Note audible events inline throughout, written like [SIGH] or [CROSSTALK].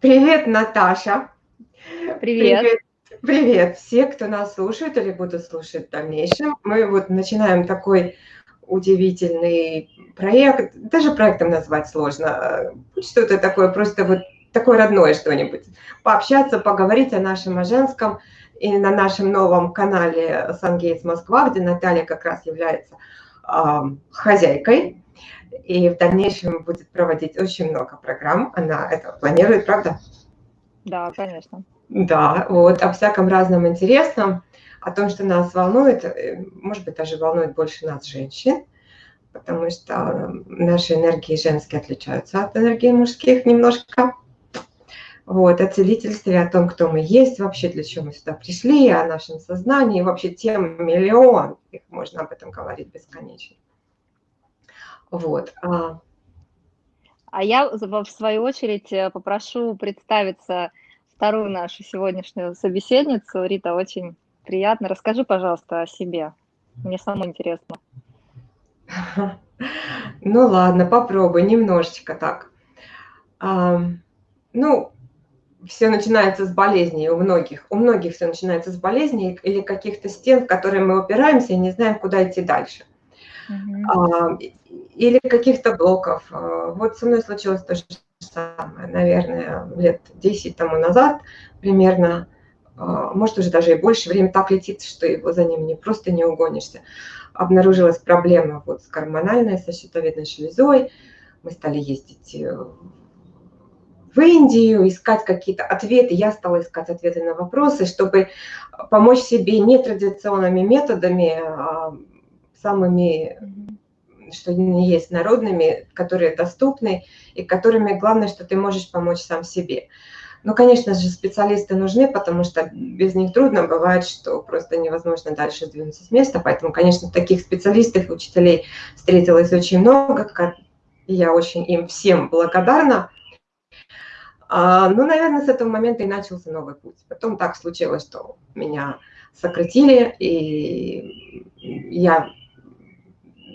Привет, Наташа. Привет. Привет. Привет все, кто нас слушает или будут слушать в дальнейшем. Мы вот начинаем такой удивительный проект. Даже проектом назвать сложно. Что-то такое, просто вот такое родное что-нибудь. Пообщаться, поговорить о нашем, о женском. И на нашем новом канале Сангейтс Москва, где Наталья как раз является э, хозяйкой и в дальнейшем будет проводить очень много программ. Она это планирует, правда? Да, конечно. Да, вот о всяком разном интересном, о том, что нас волнует, э, может быть, даже волнует больше нас, женщин, потому что наши энергии женские отличаются от энергии мужских немножко. Вот, о целительстве, о том, кто мы есть, вообще для чего мы сюда пришли, о нашем сознании, вообще тем миллион, их можно об этом говорить бесконечно. Вот. А, а я, в свою очередь, э, попрошу представиться вторую нашу сегодняшнюю собеседницу. Рита, очень приятно. Расскажи, пожалуйста, о себе. Мне самому интересно. [LAUGHS] Ну ладно, попробуй немножечко так. А, ну, все начинается с болезней у многих. У многих все начинается с болезней или каких-то стен, в которые мы упираемся и не знаем, куда идти дальше. Uh-huh или каких-то блоков. А, вот со мной случилось то же самое, наверное, лет 10 тому назад примерно, а, может уже даже и больше, время так летит, что его за ним не просто не угонишься. Обнаружилась проблема вот с гормональной, со щитовидной железой. Мы стали ездить э, в Индию, искать какие-то ответы. Я стала искать ответы на вопросы, чтобы помочь себе нетрадиционными методами, а самыми что они есть народными, которые доступны и которыми главное, что ты можешь помочь сам себе. Ну, конечно же, специалисты нужны, потому что без них трудно бывает, что просто невозможно дальше двинуться с места. Поэтому, конечно, таких специалистов и учителей встретилось очень много. И я очень им всем благодарна. А, ну, наверное, с этого момента и начался новый путь. Потом так случилось, что меня сократили, и я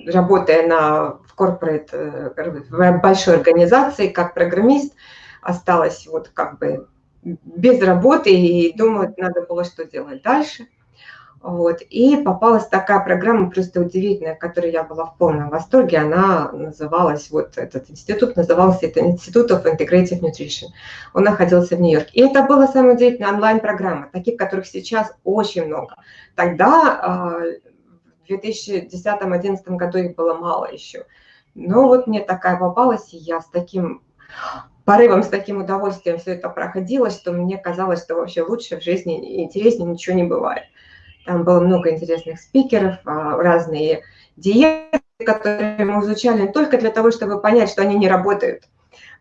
работая на, в corporate, э, в большой организации, как программист, осталась вот как бы без работы и думаю, надо было что делать дальше. Вот. И попалась такая программа просто удивительная, которой я была в полном восторге. Она называлась, вот этот институт назывался это Институт of Integrative Nutrition. Он находился в Нью-Йорке. И это была самая удивительная онлайн-программа, таких, которых сейчас очень много. Тогда а, в 2010-2011 году их было мало еще. Но вот мне такая попалась, и я с таким порывом, с таким удовольствием все это проходило, что мне казалось, что вообще лучше в жизни, интереснее ничего не бывает. Там было много интересных спикеров, а, разные диеты, которые мы изучали только для того, чтобы понять, что они не работают.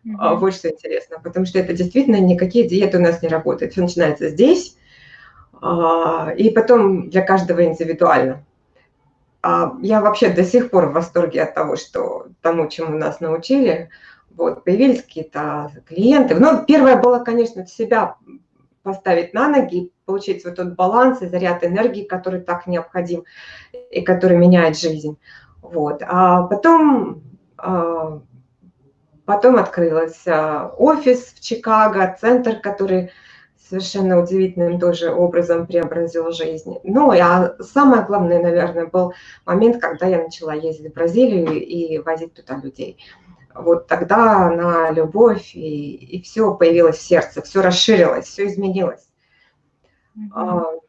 Mm-hmm. Вот что интересно, потому что это действительно никакие диеты у нас не работают. Все начинается здесь, а, и потом для каждого индивидуально. А, я вообще до сих пор в восторге от того, что тому, чему нас научили. Вот, появились какие-то клиенты. Ну, первое было, конечно, себя поставить на ноги, получить вот тот баланс и заряд энергии, который так необходим и который меняет жизнь. Вот. А потом, а, потом открылся офис в Чикаго, центр, который совершенно удивительным тоже образом преобразил жизнь. Ну, а самое главное, наверное, был момент, когда я начала ездить в Бразилию и возить туда людей. Вот тогда на любовь и, и все появилось в сердце, все расширилось, все изменилось. Mm-hmm.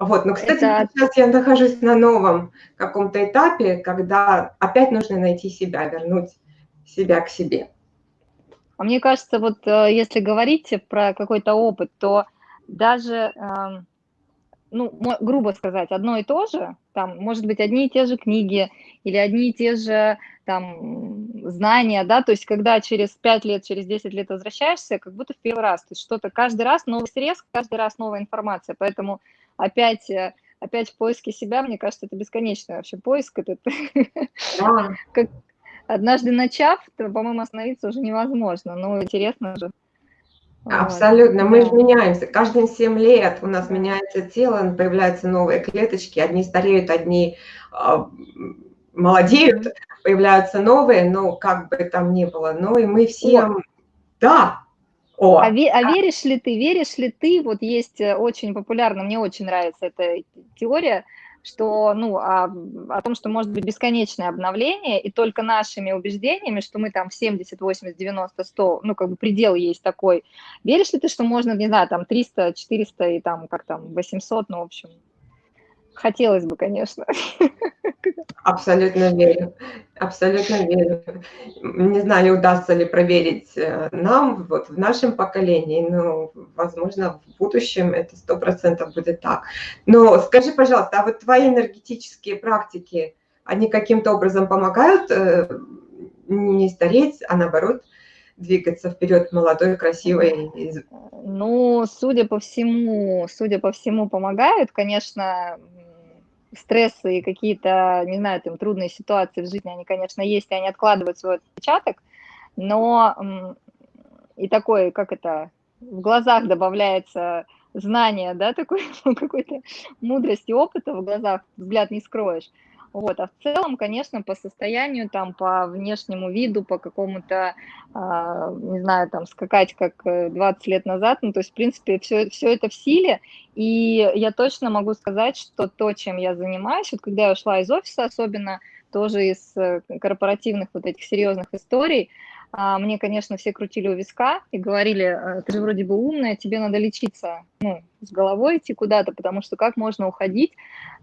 Вот, но, кстати, Это... сейчас я нахожусь на новом каком-то этапе, когда опять нужно найти себя, вернуть себя к себе. А мне кажется, вот э, если говорить про какой-то опыт, то даже, эм, ну, грубо сказать, одно и то же, там, может быть, одни и те же книги или одни и те же там знания, да, то есть когда через 5 лет, через 10 лет возвращаешься, как будто в первый раз, то есть что-то каждый раз новый срез, каждый раз новая информация, поэтому опять э, опять в поиске себя, мне кажется, это бесконечный вообще поиск этот. Да. [LAUGHS] как, однажды начав, то, по-моему, остановиться уже невозможно. Ну, интересно же. Абсолютно. Вот. Мы же меняемся. Каждые 7 лет у нас меняется тело, появляются новые клеточки. Одни стареют, одни э, молодеют, появляются новые, но как бы там ни было. Ну и мы все... Да, О, а, ве, а веришь ли ты, веришь ли ты, вот есть э, очень популярно, мне очень нравится эта теория, что, ну, о, о том, что может быть бесконечное обновление, и только нашими убеждениями, что мы там в 70, 80, 90, 100, ну, как бы предел есть такой. Веришь ли ты, что можно, не знаю, там 300, 400 и там, как там, 800, ну, в общем, Хотелось бы, конечно. Абсолютно верю. Абсолютно верю. Не знаю, удастся ли проверить э, нам, вот в нашем поколении, но, возможно, в будущем это сто процентов будет так. Но скажи, пожалуйста, а вот твои энергетические практики, они каким-то образом помогают э, не стареть, а наоборот двигаться вперед молодой, красивой? Ну, судя по всему, судя по всему, помогают. Конечно, стрессы и какие-то, не знаю, там, трудные ситуации в жизни, они, конечно, есть, и они откладывают свой отпечаток, но и такой, как это, в глазах добавляется знание, да, такой, [LAUGHS] какой-то мудрости, опыта в глазах, взгляд не скроешь. Вот, а в целом, конечно, по состоянию, там, по внешнему виду, по какому-то, э, не знаю, там, скакать как 20 э, лет назад, ну, то есть, в принципе, все, все это в силе, и я точно могу сказать, что то, чем я занимаюсь, вот когда я ушла из офиса, особенно тоже из э, корпоративных вот этих серьезных историй, мне, конечно, все крутили у виска и говорили, «Э, ты же вроде бы умная, тебе надо лечиться, ну, с головой идти куда-то, потому что как можно уходить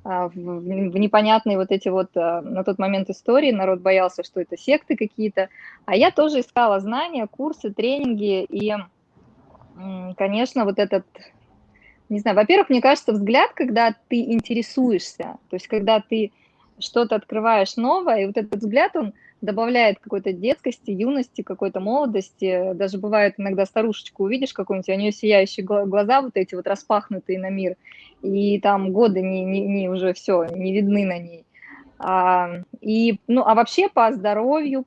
а, в, непонятные вот эти вот а, на тот момент истории, народ боялся, что это секты какие-то, а я тоже искала знания, курсы, тренинги, и, конечно, вот этот, не знаю, во-первых, мне кажется, взгляд, когда ты интересуешься, то есть когда ты что-то открываешь новое, и вот этот взгляд, он добавляет какой-то детскости, юности, какой-то молодости. Даже бывает иногда старушечку увидишь какую-нибудь, у нее сияющие глаза вот эти вот распахнутые на мир, и там годы не, не, не уже все, не видны на ней. А, и, ну, а вообще по здоровью,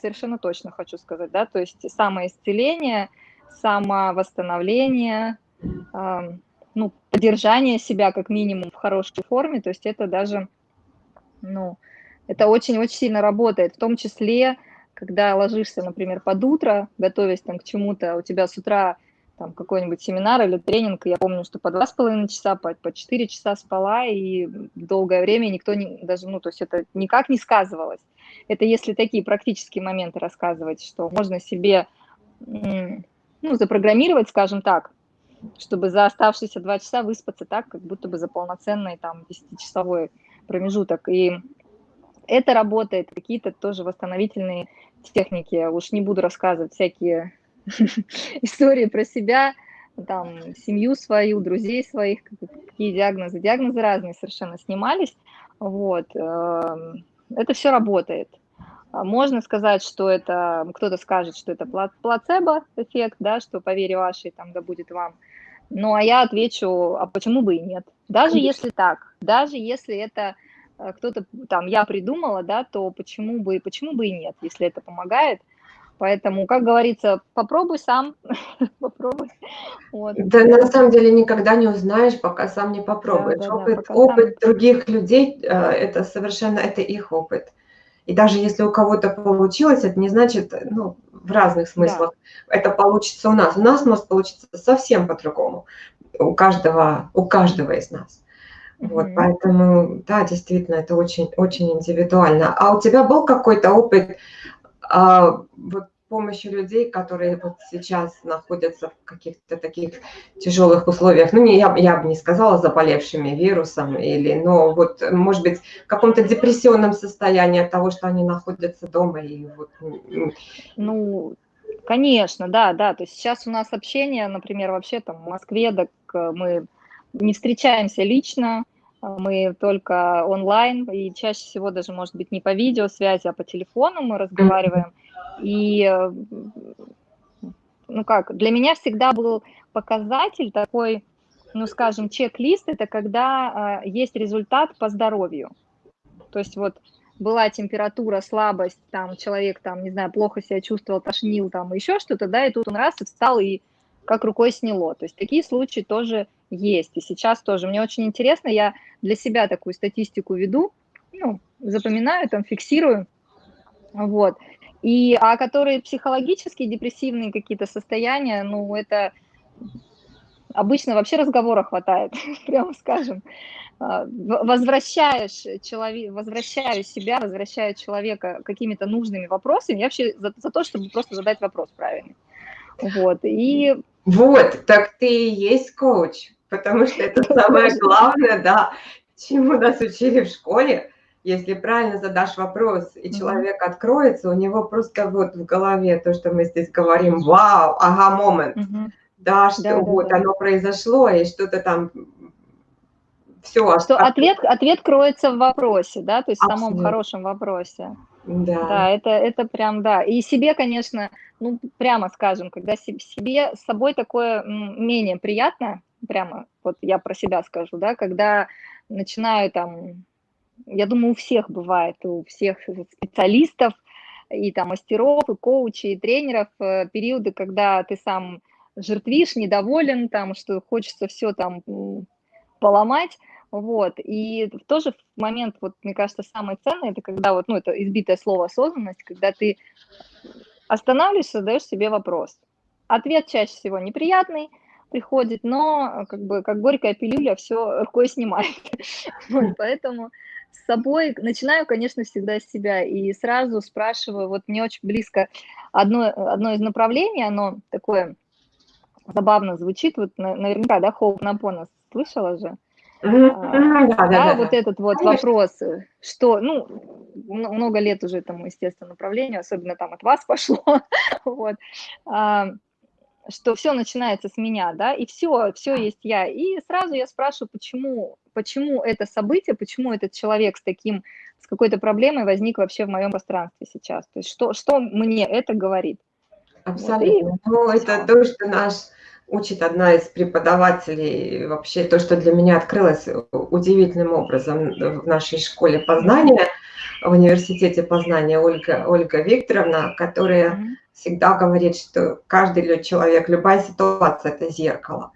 совершенно точно хочу сказать, да, то есть самоисцеление, самовосстановление, а, ну, поддержание себя как минимум в хорошей форме, то есть это даже, ну, это очень-очень сильно работает, в том числе, когда ложишься, например, под утро, готовясь там к чему-то, у тебя с утра там какой-нибудь семинар или тренинг, я помню, что по два с половиной часа, по, по четыре часа спала, и долгое время никто не, даже, ну, то есть это никак не сказывалось. Это если такие практические моменты рассказывать, что можно себе, ну, запрограммировать, скажем так, чтобы за оставшиеся два часа выспаться так, как будто бы за полноценный там 10-часовой промежуток. И это работает, какие-то тоже восстановительные техники. Уж не буду рассказывать всякие [LAUGHS] истории про себя, там, семью свою, друзей своих, какие диагнозы. Диагнозы разные совершенно снимались. Вот. Эм, это все работает. Можно сказать, что это, кто-то скажет, что это плацебо-эффект, да, что по вере вашей там да будет вам. Ну, а я отвечу, а почему бы и нет? Даже если так, даже если это кто-то там, я придумала, да, то почему бы, почему бы и нет, если это помогает. Поэтому, как говорится, попробуй сам, [LAUGHS] попробуй. Вот. Да, на самом деле никогда не узнаешь, пока сам не попробуешь. Да, да, опыт да, опыт сам... других людей, э, это совершенно, это их опыт. И даже если у кого-то получилось, это не значит, ну, в разных смыслах, да. это получится у нас. У нас может получиться совсем по-другому. У каждого, у каждого из нас. Вот, mm-hmm. поэтому, да, действительно, это очень, очень индивидуально. А у тебя был какой-то опыт а, вот, помощи людей, которые вот сейчас находятся в каких-то таких тяжелых условиях? Ну, не, я, я бы не сказала заболевшими вирусом, или, но вот, может быть, в каком-то депрессионном состоянии от того, что они находятся дома. И вот... Ну, конечно, да, да. То есть сейчас у нас общение, например, вообще там в Москве, так мы не встречаемся лично, мы только онлайн, и чаще всего даже, может быть, не по видеосвязи, а по телефону мы разговариваем. И, ну как, для меня всегда был показатель такой, ну, скажем, чек-лист, это когда э, есть результат по здоровью. То есть вот была температура, слабость, там человек, там, не знаю, плохо себя чувствовал, тошнил, там, еще что-то, да, и тут он раз и встал и как рукой сняло. То есть такие случаи тоже есть. И сейчас тоже мне очень интересно, я для себя такую статистику веду, ну, запоминаю, там, фиксирую, вот. И, а которые психологические, депрессивные какие-то состояния, ну, это обычно вообще разговора хватает, [LAUGHS] прямо скажем. А, возвращаешь человек, возвращаю себя, возвращаю человека какими-то нужными вопросами, я вообще за, за то, чтобы просто задать вопрос правильный. Вот, и... Вот, так ты и есть коуч, потому что это самое главное, да, чему нас учили в школе, если правильно задашь вопрос, и человек откроется, у него просто вот в голове то, что мы здесь говорим, вау, ага, момент, да, что да, вот да, оно произошло, и что-то там все. Что ответ, ответ кроется в вопросе, да, то есть Абсолютно. в самом хорошем вопросе. Да. Да, это, это прям, да. И себе, конечно, ну, прямо скажем, когда себе с собой такое менее приятно, прямо, вот я про себя скажу, да, когда начинаю там я думаю, у всех бывает, у всех специалистов, и там мастеров, и коучей, и тренеров, э, периоды, когда ты сам жертвишь, недоволен, там, что хочется все там поломать, вот, и в тот же момент, вот, мне кажется, самое ценное, это когда вот, ну, это избитое слово осознанность, когда ты останавливаешься, задаешь себе вопрос. Ответ чаще всего неприятный, приходит, но как бы как горькая пилюля все рукой снимает. [LAUGHS] Вот, поэтому с собой, начинаю, конечно, всегда с себя, и сразу спрашиваю, вот мне очень близко одно, одно из направлений, оно такое забавно звучит, вот наверняка, да, Хоупнапона слышала же? А, да, да, вот этот вот вопрос, что, ну, много лет уже этому, естественно, направлению, особенно там от вас [LAUGHS] пошло, вот, а, что все начинается с меня, да, и все, все есть я. И сразу я спрашиваю, почему, почему это событие, почему этот человек с таким, с какой-то проблемой возник вообще в моем пространстве сейчас. То есть что, что мне это говорит? Абсолютно. Вот, и... Ну, это то, что наш учит одна из преподавателей, вообще то, что для меня открылось удивительным образом в нашей школе познания, в университете познания Ольга, Ольга Викторовна, которая mm -hmm всегда говорит, что каждый человек, любая ситуация – это зеркало.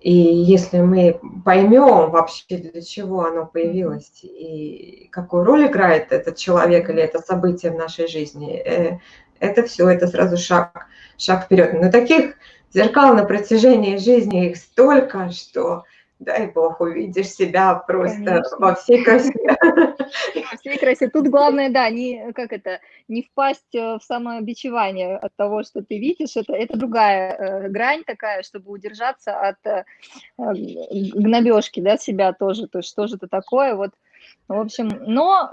И если мы поймем вообще, для чего оно появилось и какую роль играет этот человек или это событие в нашей жизни, э, это все, это сразу шаг, шаг вперед. Но таких зеркал на протяжении жизни их столько, что дай бог, увидишь себя просто Конечно. во всей красе. [LAUGHS] Во всей красе. Тут главное, да, не, как это, не впасть э, в самобичевание от того, что ты видишь. Это, это другая э, грань такая, чтобы удержаться от э, гнобежки, да, себя тоже. То есть что же это такое, вот, в общем, но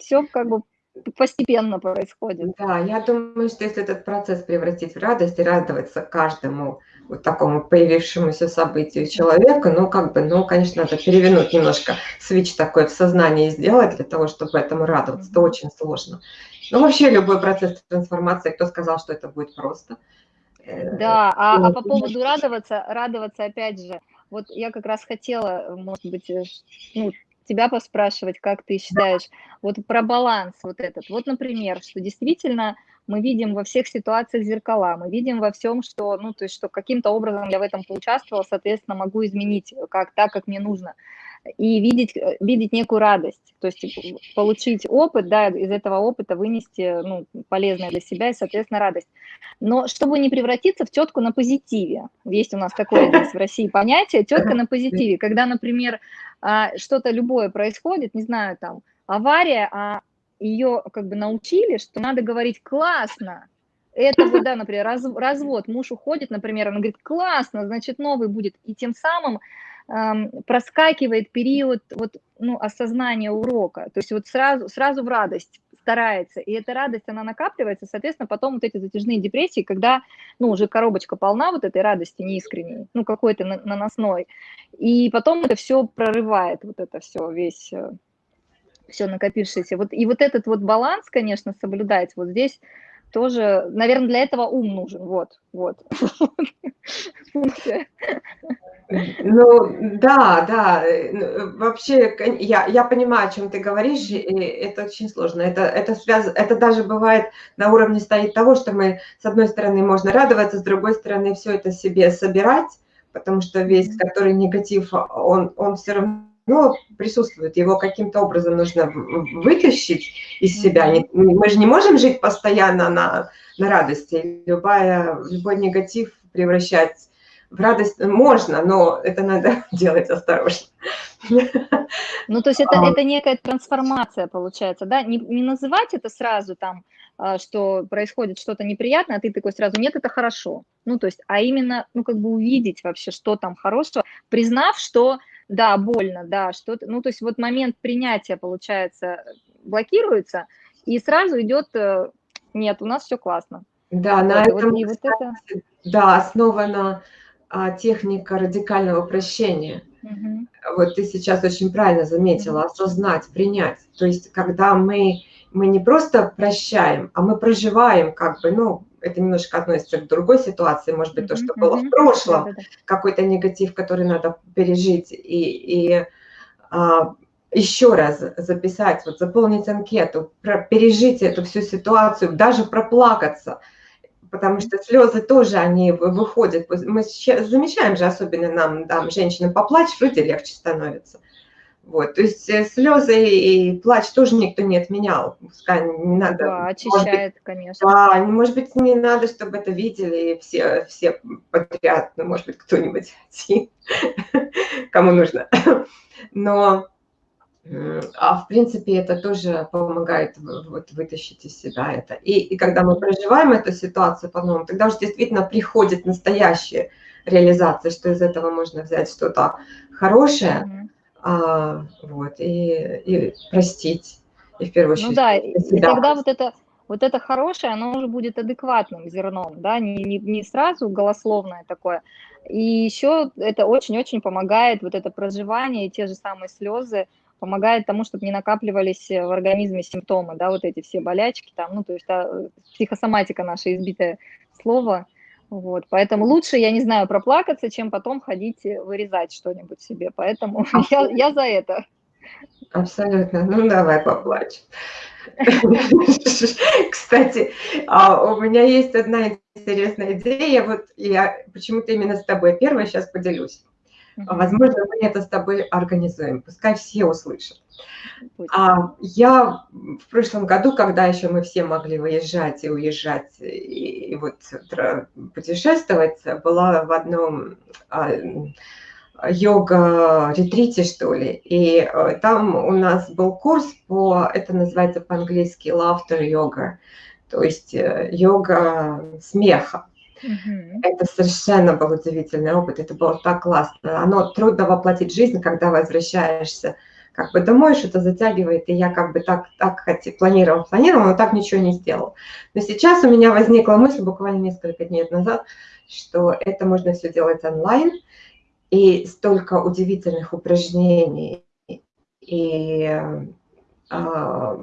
все как бы постепенно происходит. Да, я думаю, что если этот процесс превратить в радость и радоваться каждому вот такому появившемуся событию человека, ну, как бы, ну, конечно, надо перевернуть немножко, свич такой в сознании сделать для того, чтобы этому радоваться. Это очень сложно. Ну, вообще любой процесс трансформации, кто сказал, что это будет просто? Э, да, а, а по поводу радоваться, радоваться опять же, вот я как раз хотела, может быть, э, ну, тебя поспрашивать, как ты считаешь, вот про баланс вот этот. Вот, например, что действительно мы видим во всех ситуациях зеркала, мы видим во всем, что, ну, то есть, что каким-то образом я в этом поучаствовала, соответственно, могу изменить как, так, как мне нужно и видеть, э, видеть некую радость, то есть получить опыт, да, из этого опыта вынести ну, полезное для себя и, соответственно, радость. Но чтобы не превратиться в тетку на позитиве, есть у нас такое здесь в России понятие тетка на позитиве, когда, например, а, что-то любое происходит, не знаю, там, авария, а ее как бы научили, что надо говорить классно, это вот, да, например, раз, развод, муж уходит, например, он говорит, классно, значит, новый будет, и тем самым проскакивает период вот, ну, осознания урока, то есть вот сразу, сразу в радость старается, и эта радость, она накапливается, соответственно, потом вот эти затяжные депрессии, когда, ну, уже коробочка полна вот этой радости неискренней, ну, какой-то наносной, и потом это все прорывает, вот это все, весь, э, все накопившееся. Вот, и вот этот вот баланс, конечно, соблюдать вот здесь тоже, наверное, для этого ум нужен, вот, вот. Ну, да, да, э, вообще, я, я понимаю, о чем ты говоришь, и это очень сложно. Это, это, связ... это даже бывает на уровне стоит того, что мы, с одной стороны, можно радоваться, с другой стороны, все это себе собирать, потому что весь, который негатив, он, он все равно ну, присутствует, его каким-то образом нужно вытащить из себя. Мы же не можем жить постоянно на, на радости. Любая, любой негатив превращать в радость можно, но это надо [LAUGHS] делать осторожно. Ну, то есть это, а. это некая трансформация получается, да? Не, не называть это сразу там, а, что происходит что-то неприятное, а ты такой сразу, нет, это хорошо. Ну, то есть, а именно, ну, как бы увидеть вообще, что там хорошего, признав, что, да, больно, да, что-то, ну, то есть вот момент принятия, получается, блокируется, и сразу идет, э, нет, у нас все классно. Да, вот, на этом, вот, вот это... да, основано а, техника радикального прощения. Угу. Вот ты сейчас очень правильно заметила, осознать, принять. То есть, когда мы, мы не просто прощаем, а мы проживаем, как бы, ну, это немножко относится к другой ситуации, может быть, то, что было в прошлом, какой-то негатив, который надо пережить, и, и а, еще раз записать, вот заполнить анкету, про, пережить эту всю ситуацию, даже проплакаться – потому что слезы тоже, они выходят. Мы замечаем же, особенно нам, там, женщинам, поплачь, вроде легче становится. Вот, то есть э, слезы и плач тоже никто не отменял. Пускай не надо. Да, очищает, быть, конечно. Да, может быть, не надо, чтобы это видели все, все подряд, ну, может быть, кто-нибудь [LAUGHS] кому нужно. Но а в принципе это тоже помогает вот, вытащить из себя это. И, и когда мы проживаем эту ситуацию по-новому, тогда уже действительно приходит настоящая реализация, что из этого можно взять что-то хорошее, mm -hmm. А, вот, и, и простить, и в первую очередь. Ну да, и тогда вот это, вот это хорошее, оно уже будет адекватным зерном, да, не, не, не сразу голословное такое. И еще это очень-очень помогает вот это проживание, те же самые слезы, помогает тому, чтобы не накапливались э, в организме симптомы, да, вот эти все болячки там, ну, то есть да, психосоматика наша избитое слово, вот, поэтому лучше, я не знаю, проплакаться, чем потом ходить вырезать что-нибудь себе, поэтому [LAUGHS] я, я за это. Абсолютно, ну давай поплачь. [LAUGHS] Кстати, а у меня есть одна интересная идея, вот я почему-то именно с тобой первая сейчас поделюсь. Возможно, мы это с тобой организуем, пускай все услышат. А, я в прошлом году, когда еще мы все могли выезжать и уезжать, и, и вот путешествовать, была в одном а, йога-ретрите, что ли, и а, там у нас был курс по, это называется по-английски laughter yoga, то есть э, йога смеха. Угу. Это совершенно был удивительный опыт, это было так классно. Оно трудно воплотить жизнь, когда возвращаешься как бы домой, что-то затягивает, и я как бы так, так хотел, планировал, планировал, но так ничего не сделал. Но сейчас у меня возникла мысль буквально несколько дней назад, что это можно все делать онлайн, и столько удивительных упражнений и э,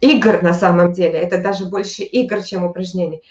игр на самом деле, это даже больше игр, чем упражнений.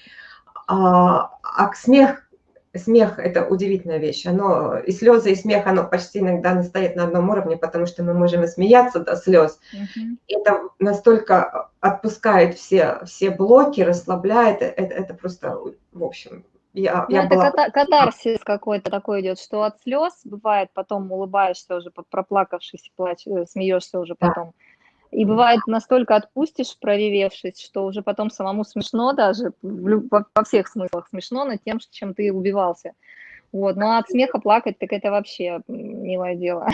А, а смех, смех – это удивительная вещь. Оно, и слезы, и смех, оно почти иногда стоит на одном уровне, потому что мы можем и смеяться до слез. Угу. Это настолько отпускает все, все блоки, расслабляет. Это, это просто, в общем, я, ну, я это была... катарсис какой-то такой идет, что от слез бывает, потом улыбаешься уже, проплакавшись, плачь, э, смеешься уже потом. Да. И бывает настолько отпустишь, проревевшись, что уже потом самому смешно даже, во всех смыслах смешно над тем, чем ты убивался. Вот, но от смеха плакать, так это вообще милое дело.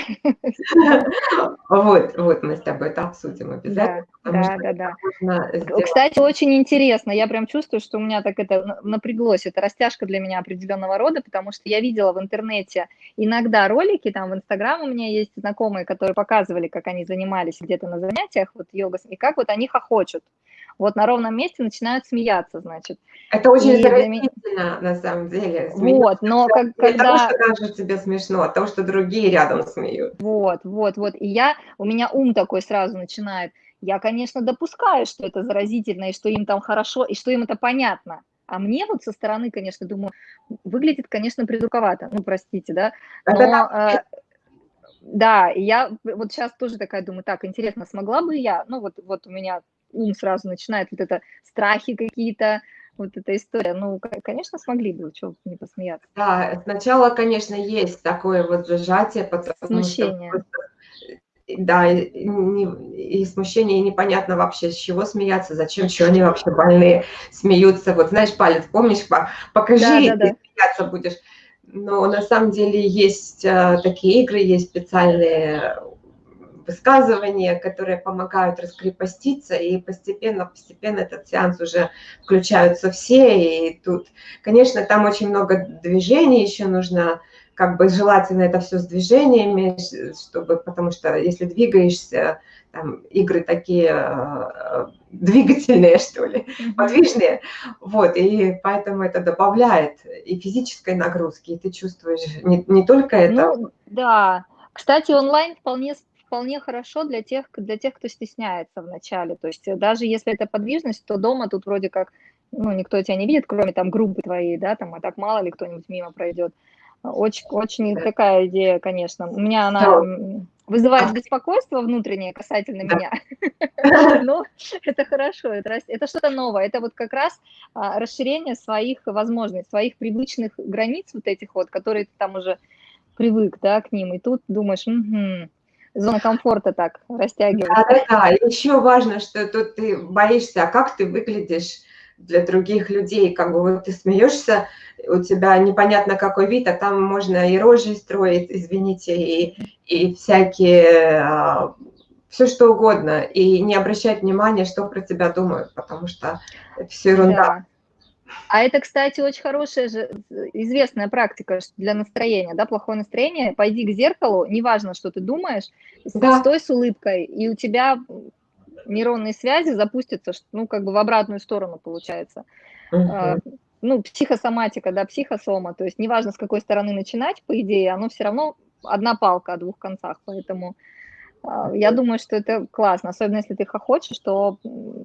Вот, вот мы с тобой это обсудим обязательно. Да, да, да. Кстати, очень интересно, я прям чувствую, что у меня так это напряглось, это растяжка для меня определенного рода, потому что я видела в интернете иногда ролики, там в Инстаграм у меня есть знакомые, которые показывали, как они занимались где-то на занятиях, вот йога, и как вот они хохочут вот на ровном месте начинают смеяться, значит. Это очень заразительно, на самом деле. Вот, но как, не когда... того, что кажется тебе смешно, а того, что другие рядом смеют. Вот, вот, вот. И я, у меня ум такой сразу начинает. Я, конечно, допускаю, что это заразительно, и что им там хорошо, и что им это понятно. А мне вот со стороны, конечно, думаю, выглядит, конечно, придурковато, ну, простите, да, но... Э, да, я вот сейчас тоже такая думаю, так, интересно, смогла бы я, ну, вот, вот у меня ум сразу начинает вот это страхи какие-то, вот эта история. Ну, конечно, смогли бы, чего не посмеяться. Да, сначала, конечно, есть такое вот зажатие, потому Смущение. что да, и, и смущение, и непонятно вообще, с чего смеяться, зачем, что они вообще больные, смеются. Вот знаешь, палец, помнишь, покажи, да, да, да. и смеяться будешь. Но на самом деле есть а, такие игры, есть специальные высказывания, которые помогают раскрепоститься, и постепенно, постепенно этот сеанс уже включаются все, и тут, конечно, там очень много движений еще нужно, как бы желательно это все с движениями, чтобы, потому что если двигаешься, там, игры такие э, двигательные, что ли, подвижные, вот, и поэтому это добавляет и физической нагрузки, и ты чувствуешь не, не только это. Ну, да, кстати, онлайн вполне вполне хорошо для тех, для тех, кто стесняется вначале. То есть даже если это подвижность, то дома тут вроде как, ну, никто тебя не видит, кроме там группы твоей, да, там, а так мало ли кто-нибудь мимо пройдет. Очень, очень такая идея, конечно. У меня она вызывает беспокойство внутреннее касательно меня. [LAUGHS] Но это хорошо, это, это что-то новое. Это вот как раз а, расширение своих возможностей, своих привычных границ вот этих вот, которые ты там уже привык, да, к ним. И тут думаешь, угу, зона комфорта так растягивается. Да, да, да. Еще важно, что тут ты боишься, а как ты выглядишь для других людей, как бы вот ты смеешься, у тебя непонятно какой вид, а там можно и рожи строить, извините, и, и всякие, а, все что угодно, и не обращать внимания, что про тебя думают, потому что это все ерунда. Да. А это, кстати, очень хорошая же известная практика для настроения, да, плохое настроение. Пойди к зеркалу, неважно, что ты думаешь, да. стой с улыбкой, и у тебя нейронные связи запустятся, ну, как бы в обратную сторону получается. Угу. Ну, психосоматика, да, психосома, то есть неважно, с какой стороны начинать, по идее, оно все равно одна палка о двух концах, поэтому я думаю, что это классно, особенно если ты хочешь, что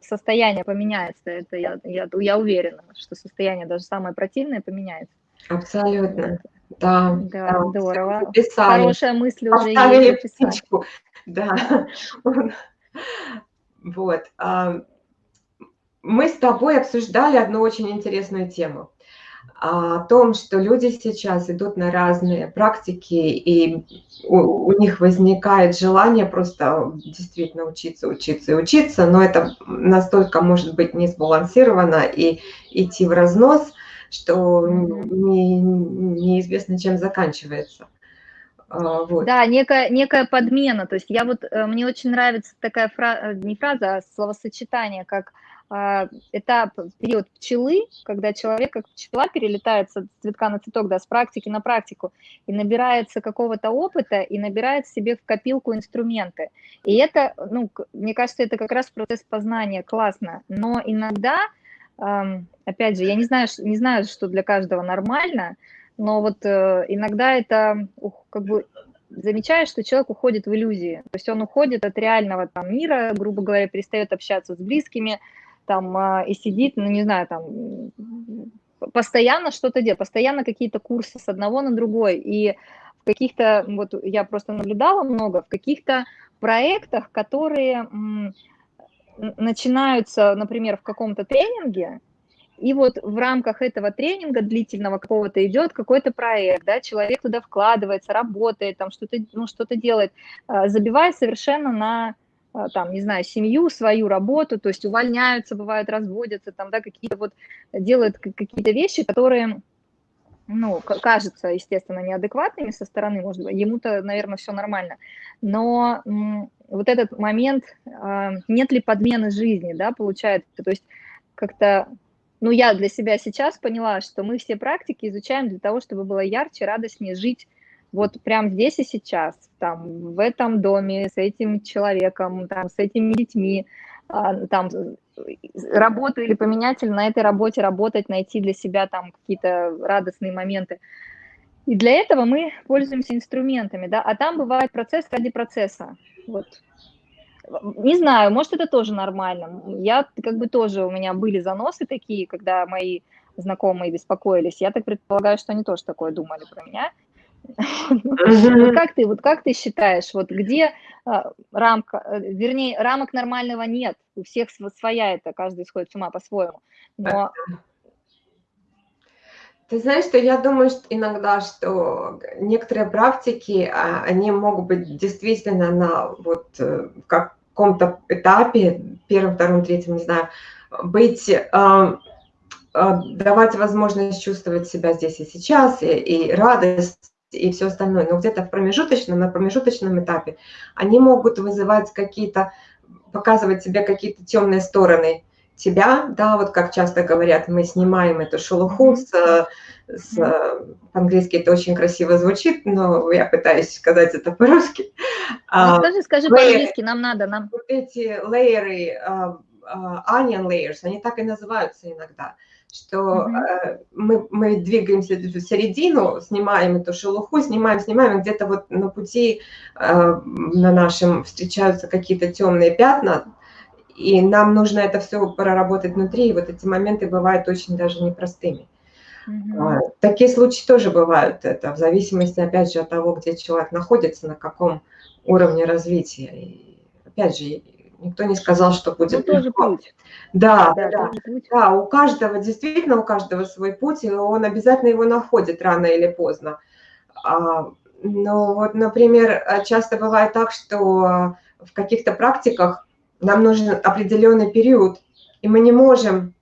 состояние поменяется. Это я, я, я уверена, что состояние даже самое противное поменяется. Абсолютно. Да, да, да здорово. Хорошая мысль уже есть. Да. [LAUGHS] Вот. А, мы с тобой обсуждали одну очень интересную тему о том, что люди сейчас идут на разные практики, и у, у них возникает желание просто действительно учиться, учиться и учиться, но это настолько может быть не сбалансировано и идти в разнос, что не, неизвестно, чем заканчивается. А, вот. Да, некая, некая подмена. То есть я вот, э, мне очень нравится такая фраза, не фраза, а словосочетание, как этап, период пчелы, когда человек, как пчела, перелетает с цветка на цветок, да, с практики на практику, и набирается какого-то опыта, и набирает себе в копилку инструменты. И это, ну, мне кажется, это как раз процесс познания, классно. Но иногда, опять же, я не знаю, не знаю, что для каждого нормально, но вот э, иногда это как бы замечаешь, что человек уходит в иллюзии. То есть он уходит от реального там мира, грубо говоря, перестает общаться с близкими, там а, и сидит, ну не знаю, там постоянно что-то делает, постоянно какие-то курсы с одного на другой. И в каких-то, вот я просто наблюдала много, в каких-то проектах, которые начинаются, например, в каком-то тренинге, и вот в рамках этого тренинга длительного какого-то идет какой-то проект, да, человек туда вкладывается, работает, там что-то ну, что делает, а, забивая совершенно на там, не знаю, семью, свою работу, то есть увольняются, бывают, разводятся, там, да, какие-то вот делают какие-то вещи, которые, ну, кажутся, естественно, неадекватными со стороны, может быть, ему-то, наверное, все нормально, но вот этот момент, а, нет ли подмены жизни, да, получается, то есть как-то, ну, я для себя сейчас поняла, что мы все практики изучаем для того, чтобы было ярче, радостнее жить вот прям здесь и сейчас, там, в этом доме, с этим человеком, там, с этими детьми, а, там, работу или поменять, или на этой работе работать, найти для себя там какие-то радостные моменты. И для этого мы пользуемся инструментами, да, а там бывает процесс ради процесса, вот. Не знаю, может, это тоже нормально. Я как бы тоже, у меня были заносы такие, когда мои знакомые беспокоились. Я так предполагаю, что они тоже такое думали про меня. Вот как ты, вот как ты считаешь, вот где а, рамка, э, вернее, рамок нормального нет, у всех своя это, каждый сходит с ума по-своему, но Ты знаешь, что я думаю, что иногда, что некоторые практики, а, они могут быть действительно на вот э, каком-то этапе, первом, втором, третьем, не знаю, быть, а, давать возможность чувствовать себя здесь и сейчас, и, и радость, и все остальное. Но где-то в промежуточном, на промежуточном этапе они могут вызывать какие-то, показывать себе какие-то темные стороны тебя, да, вот как часто говорят, мы снимаем эту шелуху с, с по-английски это очень красиво звучит, но я пытаюсь сказать это по-русски. Ну, а, скажи, скажи по-английски, нам надо, нам. Вот эти лейеры, uh, uh, onion layers, они так и называются иногда что э, мы, мы двигаемся в середину, снимаем эту шелуху, снимаем, снимаем, где-то вот на пути э, на нашем встречаются какие-то темные пятна, и нам нужно это все проработать внутри, и вот эти моменты бывают очень даже непростыми. Mm-hmm. Такие случаи тоже бывают, это в зависимости, опять же, от того, где человек находится, на каком уровне развития. И, опять же, никто не сказал, что будет ну, тоже путь. Да, да, да, путь. да, у каждого, действительно, у каждого свой путь, и он обязательно его находит рано или поздно. А, но вот, например, часто бывает так, что в каких-то практиках нам нужен определенный период, и мы не можем,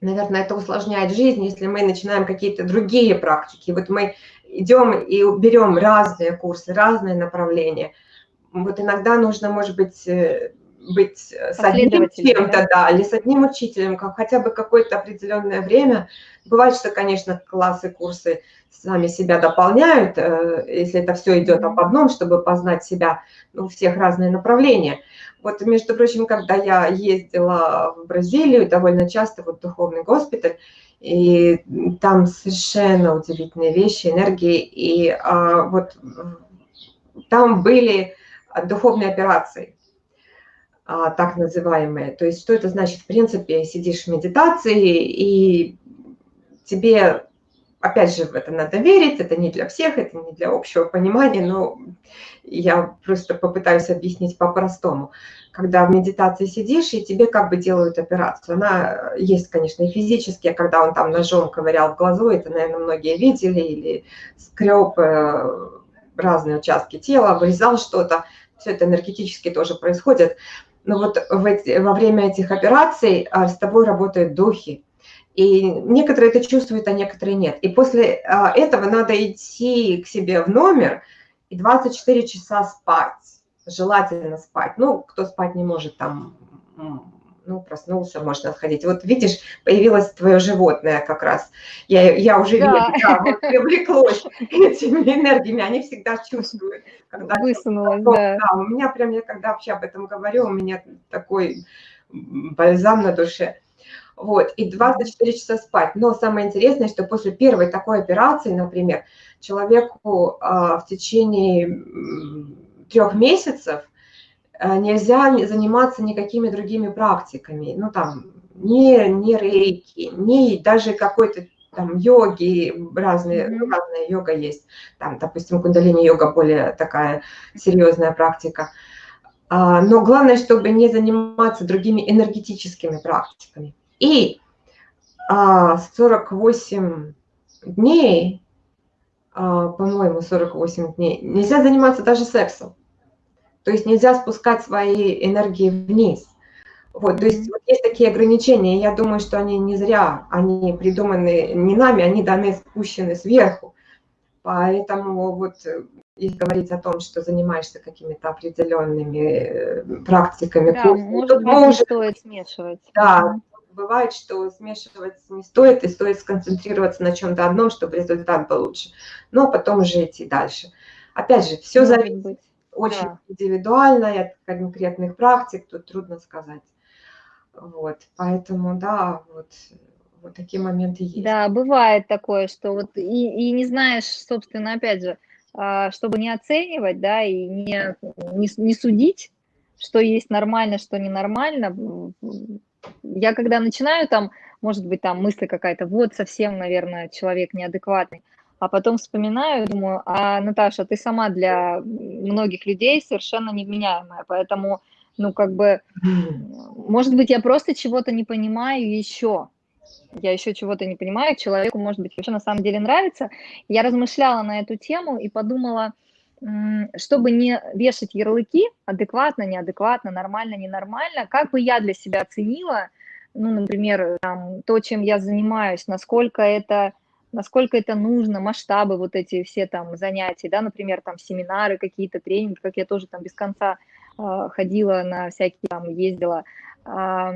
наверное, это усложняет жизнь, если мы начинаем какие-то другие практики. Вот мы идем и берем разные курсы, разные направления. Вот иногда нужно, может быть, э, быть с одним чем-то, да, или с одним учителем, как хотя бы какое-то определенное время. Бывает, что, конечно, классы, курсы сами себя дополняют, э, если это все идет об одном, чтобы познать себя, ну, всех разные направления. Вот, между прочим, когда я ездила в Бразилию, довольно часто вот духовный госпиталь, и там совершенно удивительные вещи, энергии, и а, вот там были духовные операции, так называемые. То есть что это значит? В принципе, сидишь в медитации, и тебе опять же, в это надо верить, это не для всех, это не для общего понимания, но я просто попытаюсь объяснить по-простому. Когда в медитации сидишь, и тебе как бы делают операцию. Она есть, конечно, и физически, когда он там ножом ковырял в глазу, это, наверное, многие видели, или скреб э, разные участки тела, вырезал что-то. Все это энергетически тоже происходит. Но вот в эти, во время этих операций а, с тобой работают духи, и некоторые это чувствуют, а некоторые нет. И после а, этого надо идти к себе в номер и 24 часа спать. Желательно спать. Ну, кто спать не может, там, ну, проснулся, можно сходить. Вот видишь, появилось твое животное как раз. Я, я уже да. вижу, да, вот привлеклось этими энергиями, они всегда чувствуют. Когда Высунулось, да. да. У меня прям, я когда вообще об этом говорю, у меня такой бальзам на душе. Вот, и 24 часа спать. Но самое интересное, что после первой такой операции, например, человеку а, в течение трех месяцев нельзя заниматься никакими другими практиками. Ну, там, не, не рейки, не даже какой-то там йоги, разные, mm-hmm. разная йога есть. Там, допустим, кундалини-йога более такая серьезная практика. А, но главное, чтобы не заниматься другими энергетическими практиками. И а, 48 дней, а, по-моему, 48 дней, нельзя заниматься даже сексом. То есть нельзя спускать свои энергии вниз. Вот, то есть вот есть такие ограничения, я думаю, что они не зря, они придуманы не нами, они даны, спущены сверху. Поэтому вот если говорить о том, что занимаешься какими-то определенными э, практиками, да, может быть, не стоит смешивать. Да, бывает, что смешивать не стоит, и стоит сконцентрироваться на чем-то одном, чтобы результат был лучше. Но потом уже идти дальше. Опять же, все Может зависит. Очень да. индивидуально и от конкретных практик, тут трудно сказать. Вот, поэтому, да, вот, вот такие моменты есть. Да, бывает такое, что вот и, и не знаешь, собственно, опять же, а, чтобы не оценивать, да, и не, не, не судить, что есть нормально, что ненормально, я когда начинаю там, может быть, там мысль какая-то, вот совсем, наверное, человек неадекватный, а потом вспоминаю, думаю, а, Наташа, ты сама для многих людей совершенно невменяемая, поэтому, ну, как бы, может быть, я просто чего-то не понимаю еще, я еще чего-то не понимаю, человеку, может быть, вообще на самом деле нравится. Я размышляла на эту тему и подумала, чтобы не вешать ярлыки, адекватно, неадекватно, нормально, ненормально, как бы я для себя оценила, ну, например, там, то, чем я занимаюсь, насколько это, насколько это нужно, масштабы вот эти все там занятия, да, например, там семинары какие-то, тренинги, как я тоже там без конца э, ходила на всякие там, ездила. Э,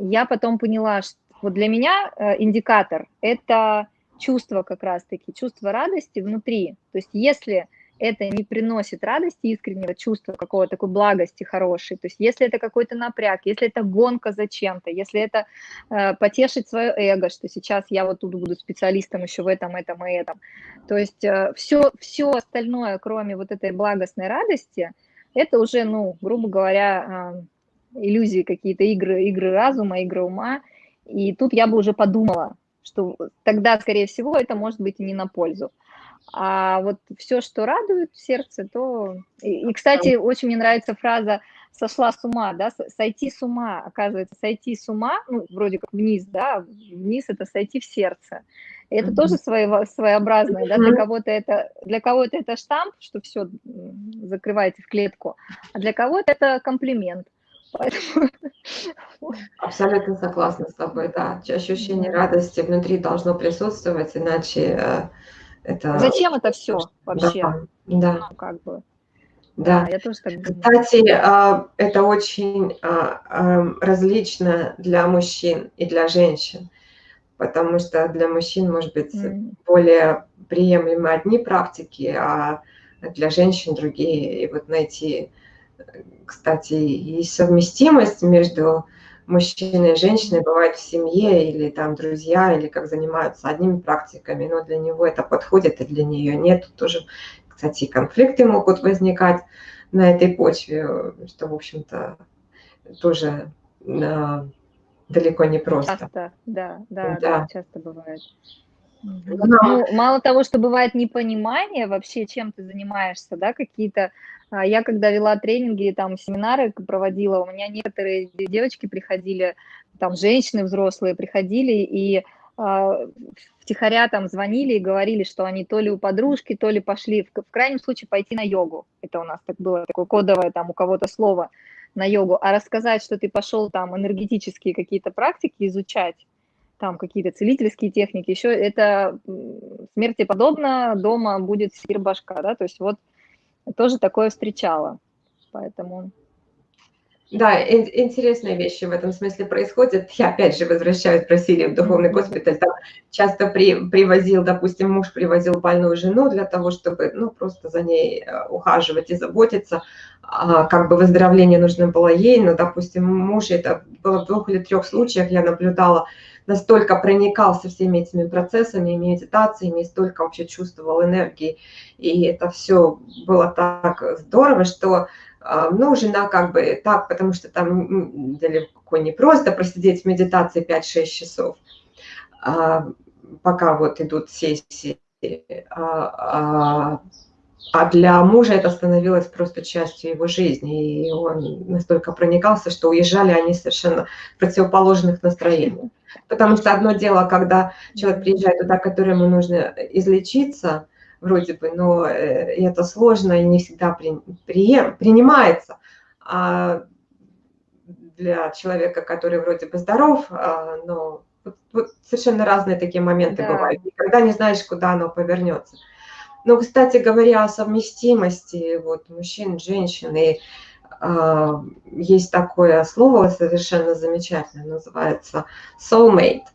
я потом поняла, что вот для меня э, индикатор – это чувство как раз-таки, чувство радости внутри. То есть если это не приносит радости, искреннего чувства какого-то такой благости хорошей, то есть если это какой-то напряг, если это гонка за чем-то, если это э, потешить свое эго, что сейчас я вот тут буду специалистом еще в этом, этом и этом, то есть э, все, все остальное, кроме вот этой благостной радости, это уже, ну, грубо говоря, э, иллюзии какие-то, игры, игры разума, игры ума, и тут я бы уже подумала, что тогда, скорее всего, это может быть не на пользу. А вот все, что радует сердце, то... И, и, кстати, очень мне нравится фраза «сошла с ума», да, «сойти с ума», оказывается, «сойти с ума», ну, вроде как вниз, да, вниз – это «сойти в сердце». И это mm-hmm. тоже своего, своеобразное, да, для кого-то это, для кого-то это штамп, что все, закрывайте в клетку, а для кого-то это комплимент. Поэтому... [LAUGHS] Абсолютно согласна с тобой, да. Ощущение радости внутри должно присутствовать, иначе э, это... Зачем это все вообще? Да, да. Ну, как бы. Да. да, я тоже так. Кстати, а, это очень а, а, различно для мужчин и для женщин, потому что для мужчин, может быть, mm. более приемлемы одни практики, а для женщин другие. И вот найти, кстати, и совместимость между мужчина и женщина бывают в семье или там друзья, или как занимаются одними практиками, но для него это подходит, и для нее нет. Тоже, кстати, конфликты могут возникать на этой почве, что, в общем-то, тоже э, далеко не просто. Часто, да, да, да, да часто бывает. Ну, мало того, что бывает непонимание вообще, чем ты занимаешься, да, какие-то... А, я когда вела тренинги, там, семинары проводила, у меня некоторые девочки приходили, там, женщины взрослые приходили и э, втихаря там звонили и говорили, что они то ли у подружки, то ли пошли, в, в крайнем случае, пойти на йогу. Это у нас так было такое кодовое там у кого-то слово на йогу. А рассказать, что ты пошел там энергетические какие-то практики изучать, там какие-то целительские техники, еще это смерти подобно, дома будет сир башка, да, то есть вот тоже такое встречала, поэтому... Да, интересные вещи в этом смысле происходят. Я опять же возвращаюсь в Бразилию в духовный госпиталь. Там часто при, привозил, допустим, муж привозил больную жену для того, чтобы ну, просто за ней э, ухаживать и заботиться. А, как бы выздоровление нужно было ей, но, допустим, муж, это было в двух или трех случаях, я наблюдала, настолько проникался всеми этими процессами, медитациями, столько вообще чувствовал энергии. И это все было так здорово, что а, ну, жена как бы так, потому что там далеко не просто просидеть в медитации 5-6 часов, а, пока вот идут сессии. А, для мужа это становилось просто частью его жизни, и он настолько проникался, что уезжали они совершенно противоположных настроениях. Потому что одно дело, когда человек приезжает туда, которому нужно излечиться, вроде бы, но э, это сложно и не всегда при, при, принимается. А для человека, который вроде бы здоров, а, но вот, вот совершенно разные такие моменты да. бывают. Никогда не знаешь, куда оно повернется. Но, кстати говоря, о совместимости вот, мужчин, женщин, и э, есть такое слово совершенно замечательное, называется soulmate.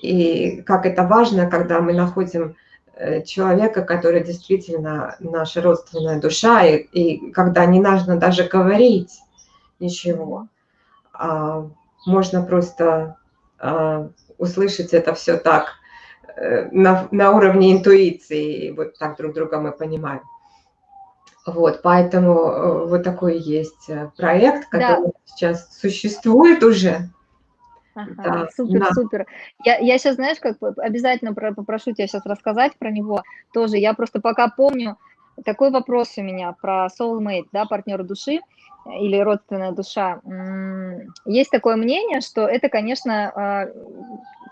И как это важно, когда мы находим э, человека, который действительно наша родственная душа, и, и когда не нужно даже говорить ничего, а можно просто а, услышать это все так на, на уровне интуиции, вот так друг друга мы понимаем. Вот, поэтому э, вот такой есть э, проект, который да. сейчас существует уже. Ага, да, супер, да. супер. Я, я сейчас, знаешь, как обязательно про, попрошу тебя сейчас рассказать про него тоже. Я просто пока помню, такой вопрос у меня про soulmate, да, партнера души или родственная душа. Есть такое мнение, что это, конечно,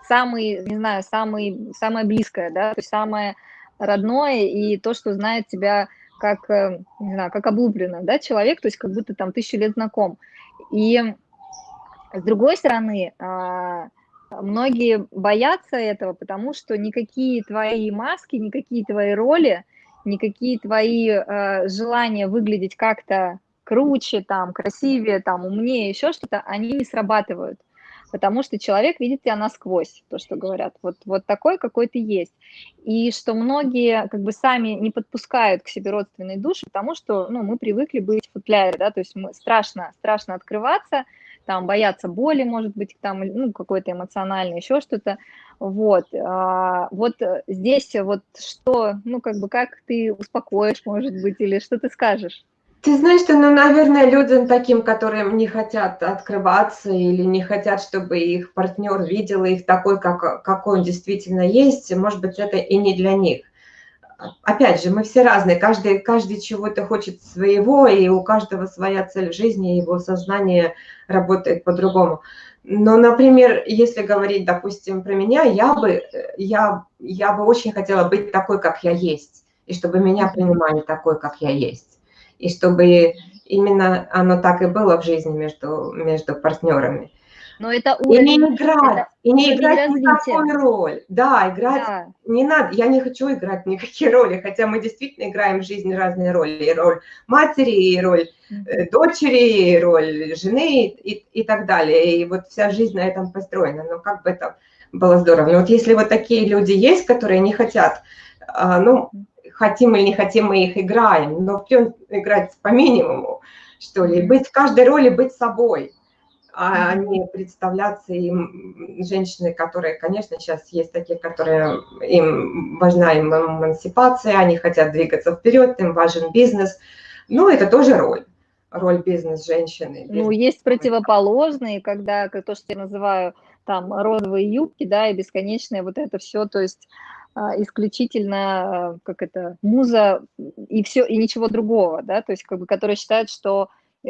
самый, не знаю, самый, самое близкое, да, то есть самое родное и то, что знает тебя как, э, не знаю, как облуплено, да, человек, то есть как будто там тысячу лет знаком. И с другой стороны, а, многие боятся этого, потому что никакие твои маски, никакие твои роли, никакие твои э, желания выглядеть как-то круче, там, красивее, там, умнее, еще что-то, они не срабатывают потому что человек видит тебя насквозь, то, что говорят, вот, вот такой, какой ты есть. И что многие как бы сами не подпускают к себе родственной души, потому что, ну, мы привыкли быть в футляре, да, то есть мы страшно, страшно открываться, там, бояться боли, может быть, там, ну, какой-то эмоциональный, еще что-то, вот, а, вот здесь вот что, ну, как бы, как ты успокоишь, может быть, или что ты скажешь? Ты знаешь, что, ну, наверное, людям таким, которым не хотят открываться или не хотят, чтобы их партнер видел их такой, как, какой он действительно есть, может быть, это и не для них. Опять же, мы все разные, каждый, каждый чего-то хочет своего, и у каждого своя цель в жизни, его сознание работает по-другому. Но, например, если говорить, допустим, про меня, я бы, я, я бы очень хотела быть такой, как я есть, и чтобы меня принимали такой, как я есть и чтобы именно оно так и было в жизни между, между партнерами. Но это уровень, и не играть, это и не играть никакую роль. Да, играть да. не надо. Я не хочу играть никакие роли, хотя мы действительно играем в жизни разные роли. И роль матери, и роль э, дочери, и роль жены и, и так далее. И вот вся жизнь на этом построена. Но как бы это было здорово. Но вот если вот такие люди есть, которые не хотят, а, ну, хотим или не хотим, мы их играем, но в играть по минимуму, что ли, быть в каждой роли, быть собой, а не представляться им женщины, которые, конечно, сейчас есть такие, которые им важна им эмансипация, они хотят двигаться вперед, им важен бизнес, ну, это тоже роль роль бизнес-женщины. Ну, есть противоположные, когда, как то, что я называю, там, розовые юбки, да, и бесконечное вот это все, то есть исключительно, как это, муза и все, и ничего другого, да, то есть как бы, которые считают, что э,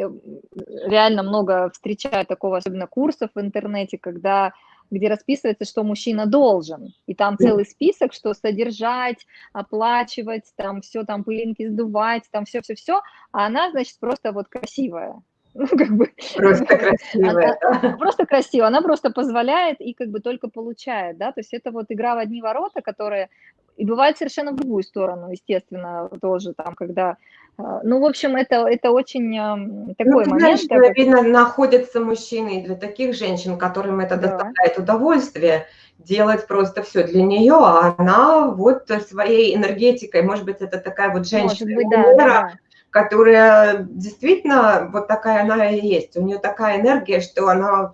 реально много встречаю такого, особенно курсов в интернете, когда где расписывается, что мужчина должен, и там целый список, что содержать, оплачивать, там все, там пылинки сдувать, там все-все-все, а она, значит, просто вот красивая, [LAUGHS] ну, как бы... Просто красивая. Она, просто красиво, она просто позволяет и как бы только получает, да, то есть это вот игра в одни ворота, которая и бывает совершенно в другую сторону, естественно, тоже там, когда... А, ну, в общем, это, это очень ну, такой ну, момент. Знаешь, как... видно, находятся мужчины для таких женщин, которым это да. доставляет удовольствие, делать просто все для нее, а она вот своей энергетикой, может быть, это такая вот женщина быть, да, да которая действительно вот такая она и есть. У нее такая энергия, что она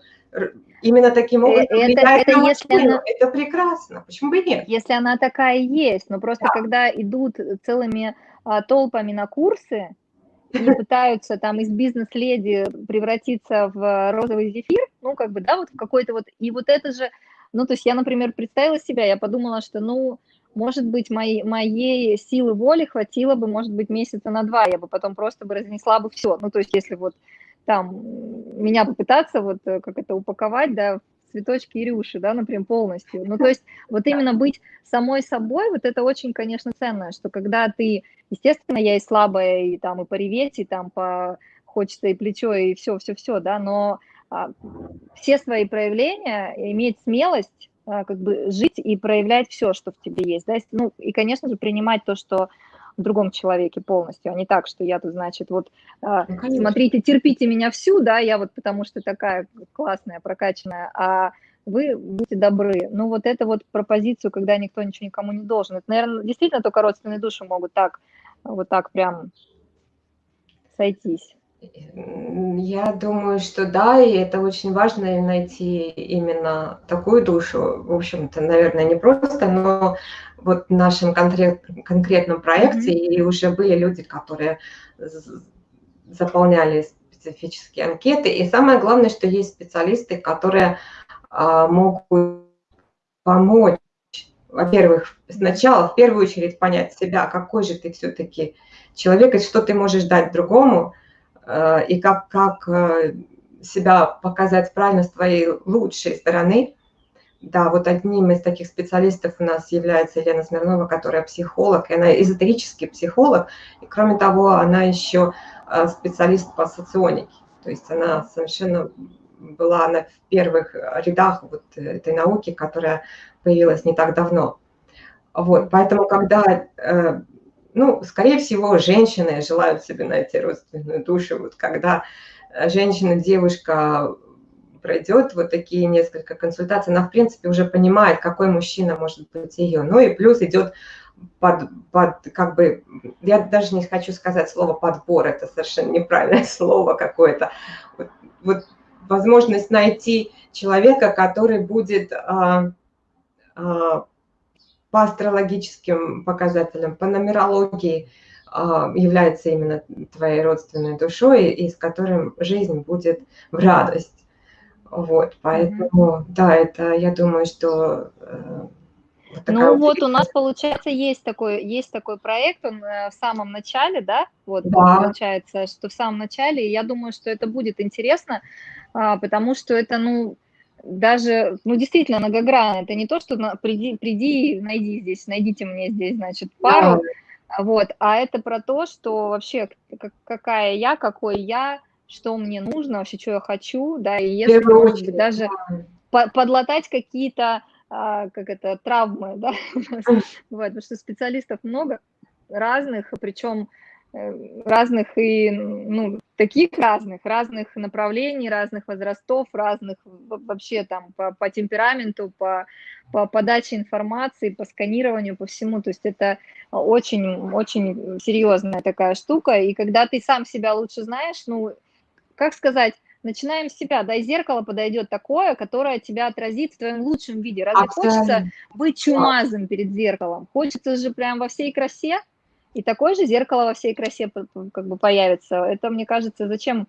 именно таким образом это, это, на если она, это прекрасно. Почему бы нет? Если она такая есть, но просто да. когда идут целыми а, толпами на курсы и [LAUGHS] пытаются там из бизнес-леди превратиться в розовый зефир, ну, как бы, да, вот в какой-то вот, и вот это же, ну, то есть я, например, представила себя, я подумала, что, ну, может быть, моей, моей силы воли хватило бы, может быть, месяца на два, я бы потом просто бы разнесла бы все. Ну, то есть, если вот там меня попытаться вот э, как это упаковать, да, цветочки и рюши, да, например, полностью. Ну, то есть [LAUGHS] вот именно быть самой собой, вот это очень, конечно, ценно, что когда ты, естественно, я и слабая, и там и пореветь, и там по хочется и плечо, и все-все-все, да, но а, все свои проявления, иметь смелость как бы жить и проявлять все, что в тебе есть, да, ну, и, конечно же, принимать то, что в другом человеке полностью, а не так, что я тут, значит, вот, а, ну, смотрите, терпите меня всю, да, я вот потому что такая классная, прокачанная, а вы будьте добры. Ну, вот это вот про позицию, когда никто ничего никому не должен. Это, наверное, действительно только родственные души могут так, вот так прям сойтись. Я думаю, что да, и это очень важно найти именно такую душу. В общем-то, наверное, не просто, но вот в нашем конкрет, конкретном проекте mm-hmm. и уже были люди, которые заполняли специфические анкеты. И самое главное, что есть специалисты, которые а, могут помочь, во-первых, сначала в первую очередь понять себя, какой же ты все-таки человек, и что ты можешь дать другому, и как, как э, себя показать правильно с твоей лучшей стороны, да, вот одним из таких специалистов у нас является Елена Смирнова, которая психолог, и она эзотерический психолог, и кроме того, она еще а, специалист по соционике, то есть она совершенно была на в первых рядах вот этой науки, которая появилась не так давно. Вот, поэтому, когда, э, ну, скорее всего, женщины желают себе найти родственную душу, вот когда женщина, девушка пройдет вот такие несколько консультаций, она, в принципе, уже понимает, какой мужчина может быть ее. Ну и плюс идет под, под, как бы, я даже не хочу сказать слово подбор, это совершенно неправильное [LAUGHS] слово какое-то. Вот, вот возможность найти человека, который будет а, а, по астрологическим показателям, по нумерологии а, является именно твоей родственной душой и с которым жизнь будет в радость. Вот, поэтому, mm-hmm. да, это, я думаю, что... Э, вот ну вот у нас, получается, есть такой, есть такой проект, он э, в самом начале, да, вот да. получается, что в самом начале, и я думаю, что это будет интересно, а, потому что это, ну, даже, ну, действительно многогранно, это не то, что на, приди, приди, найди здесь, найдите мне здесь, значит, пару, да. вот, а это про то, что вообще какая я, какой я, что мне нужно, вообще, что я хочу, да, и если, Первую может быть, даже по подлатать какие-то, а, как это, травмы, [LAUGHS] да, [LAUGHS] потому что специалистов много разных, причем разных и, ну, таких разных, разных направлений, разных возрастов, разных вообще там по, по темпераменту, по, по подаче информации, по сканированию, по всему. То есть это очень-очень серьезная такая штука. И когда ты сам себя лучше знаешь, ну, как сказать, начинаем с себя, да, и зеркало подойдет такое, которое тебя отразит в твоем лучшем виде. Разве Абсолютно. хочется быть чумазом перед зеркалом? Хочется же прям во всей красе, и такое же зеркало во всей красе как бы появится. Это, мне кажется, зачем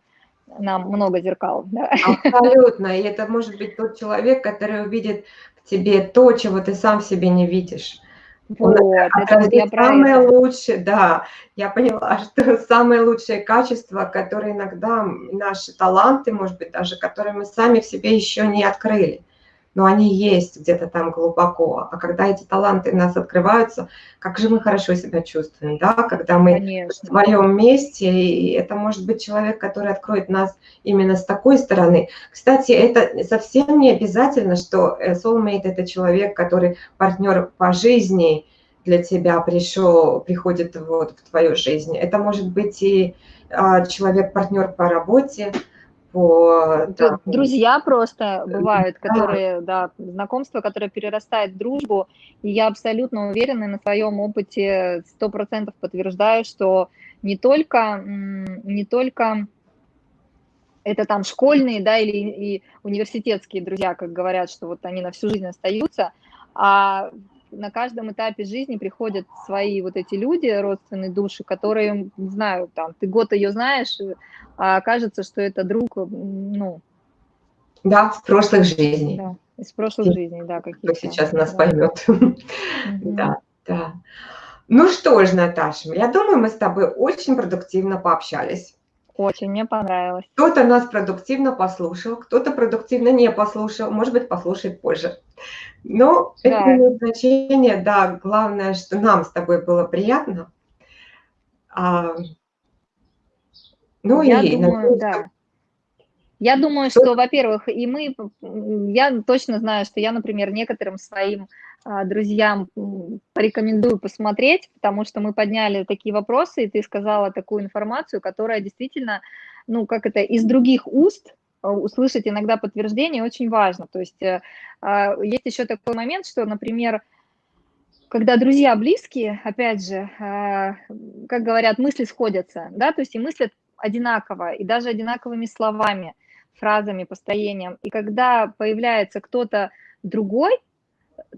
нам много зеркал. [LAUGHS] Да? Абсолютно. И это может быть тот человек, который увидит в тебе то, чего ты сам в себе не видишь. Вот, это вот я самое это. лучшее, да, я поняла, [LAUGHS] что самое лучшее качество, которое иногда наши таланты, может быть, даже которые мы сами в себе еще не открыли, но они есть где-то там глубоко. А когда эти таланты у нас открываются, как же мы хорошо себя чувствуем, да, когда мы Конечно. в своем месте, и это может быть человек, который откроет нас именно с такой стороны. Кстати, это совсем не обязательно, что э, soulmate – это человек, который партнер по жизни для тебя пришел, приходит вот в твою жизнь. Это может быть и а, человек-партнер по работе, по... Да. Друзья просто бывают, которые, да, знакомства, которые перерастают в дружбу, и я абсолютно уверена на своем опыте, сто процентов подтверждаю, что не только, не только это там школьные, да, или и университетские друзья, как говорят, что вот они на всю жизнь остаются, а на каждом этапе жизни приходят свои вот эти люди, родственные души, которые, не знаю, там, ты год ее знаешь, а кажется, что это друг, ну... Да, с прошлых жизней. Да, из прошлых жизней, да, какие-то. Сейчас нас да. поймет. Да, да. Ну что ж, Наташа, я думаю, мы с тобой очень продуктивно пообщались. Очень, мне понравилось. Кто-то нас продуктивно послушал, кто-то продуктивно не послушал, может быть, послушает позже. Но да. это имеет значение, да, главное, что нам с тобой было приятно. А, ну я и думаю, надеюсь, да. Я думаю, что, во-первых, и мы, я точно знаю, что я, например, некоторым своим друзьям порекомендую посмотреть, потому что мы подняли такие вопросы, и ты сказала такую информацию, которая действительно, ну, как это, из других уст а, услышать иногда подтверждение очень важно. То есть э, а, есть еще такой момент, что, например, когда друзья близкие, опять же, как говорят, мысли сходятся, да, то есть и мыслят одинаково, и даже одинаковыми словами, фразами, построением. И когда появляется кто-то другой,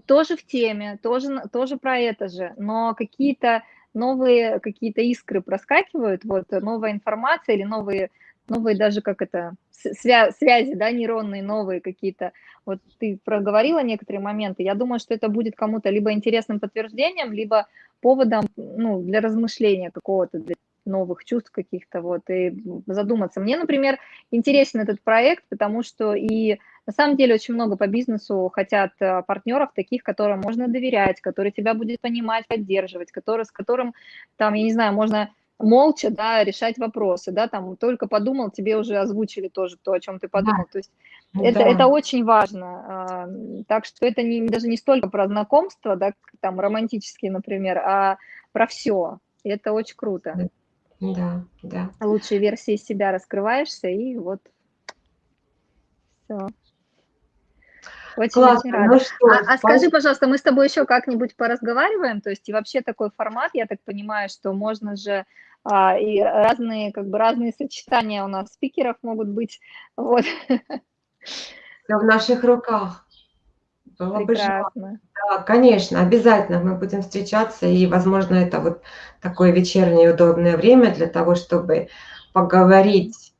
тоже в теме, тоже, тоже про это же, но какие-то новые какие-то искры проскакивают, вот новая информация или новые, новые даже как это, свя связи, да, нейронные новые какие-то. Вот ты проговорила некоторые моменты, я думаю, что это будет кому-то либо интересным подтверждением, либо поводом, ну, для размышления какого-то, для новых чувств каких-то, вот, и задуматься. Мне, например, интересен этот проект, потому что и на самом деле очень много по бизнесу хотят э, партнеров таких, которым можно доверять, который тебя будет понимать, поддерживать, который, с которым, там, я не знаю, можно молча, да, решать вопросы, да, там только подумал, тебе уже озвучили тоже то, о чем ты подумал, да. то есть ну это, да. это очень важно, а, так что это не, даже не столько про знакомство, да, там романтические, например, а про все, и это очень круто. Да, да. Лучшие версии себя раскрываешься, и вот все. Очень, Классно. очень рада. Ну что, а, а скажи, пожалуйста, мы с тобой еще как-нибудь поразговариваем? То есть и вообще такой формат, я так понимаю, что можно же а, и разные, как бы разные сочетания у нас спикеров могут быть. Вот. Все в наших руках. Было Прекрасно. Бы да, конечно, обязательно мы будем встречаться, и, возможно, это вот такое вечернее удобное время для того, чтобы поговорить,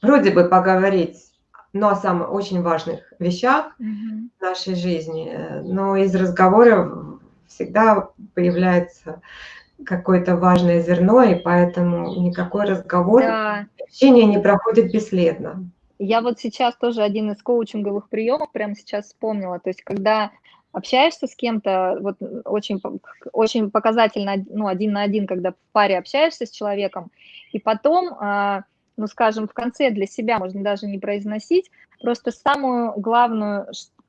вроде бы поговорить но о самых очень важных вещах mm-hmm. в нашей жизни. Но из разговоров всегда появляется какое-то важное зерно, и поэтому никакой разговор, да. общение не проходит бесследно. Я вот сейчас тоже один из коучинговых приемов прямо сейчас вспомнила. То есть, когда общаешься с кем-то, вот очень, очень показательно, ну, один на один, когда в паре общаешься с человеком, и потом а, ну, скажем, в конце для себя можно даже не произносить, просто самую главную,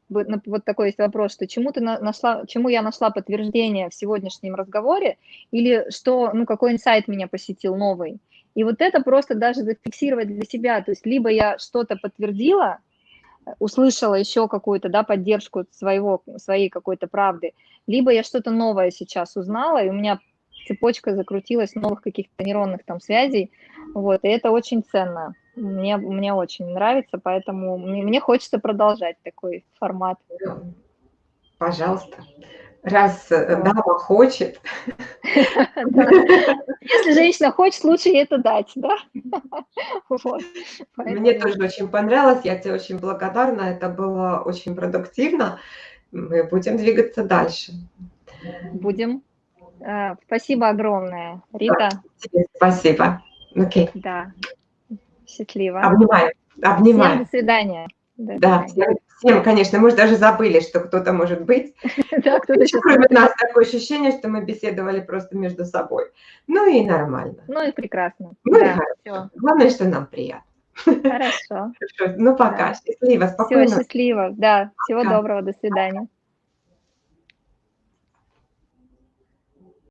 вот такой есть вопрос, что чему, ты нашла, чему я нашла подтверждение в сегодняшнем разговоре, или что, ну, какой инсайт меня посетил новый. И вот это просто даже зафиксировать для себя, то есть либо я что-то подтвердила, услышала еще какую-то, да, поддержку своего, своей какой-то правды, либо я что-то новое сейчас узнала, и у меня цепочка закрутилась новых каких-то нейронных там связей, вот, и это очень ценно. Мне, мне очень нравится, поэтому мне, мне хочется продолжать такой формат. Пожалуйста. Раз э, дама хочет. Если женщина хочет, лучше ей это дать, да? Мне тоже очень понравилось, я тебе очень благодарна, это было очень продуктивно. Мы будем двигаться дальше. Будем. Э, спасибо огромное, Рита. Спасибо. Окей. Да. Счастливо. Обнимаю. Обнимаю. Всем до свидания. До да, всем, всем, конечно, мы же даже забыли, что кто-то может быть. [LAUGHS] Да, кто-то сейчас... Кроме нас такое ощущение, что мы беседовали просто между собой. Ну и нормально. Ну и прекрасно. Ну да, и хорошо. Главное, что нам приятно. Хорошо. [LAUGHS] Ну пока. Счастливо, спокойно. Все, счастливо. Да, всего доброго, до свидания.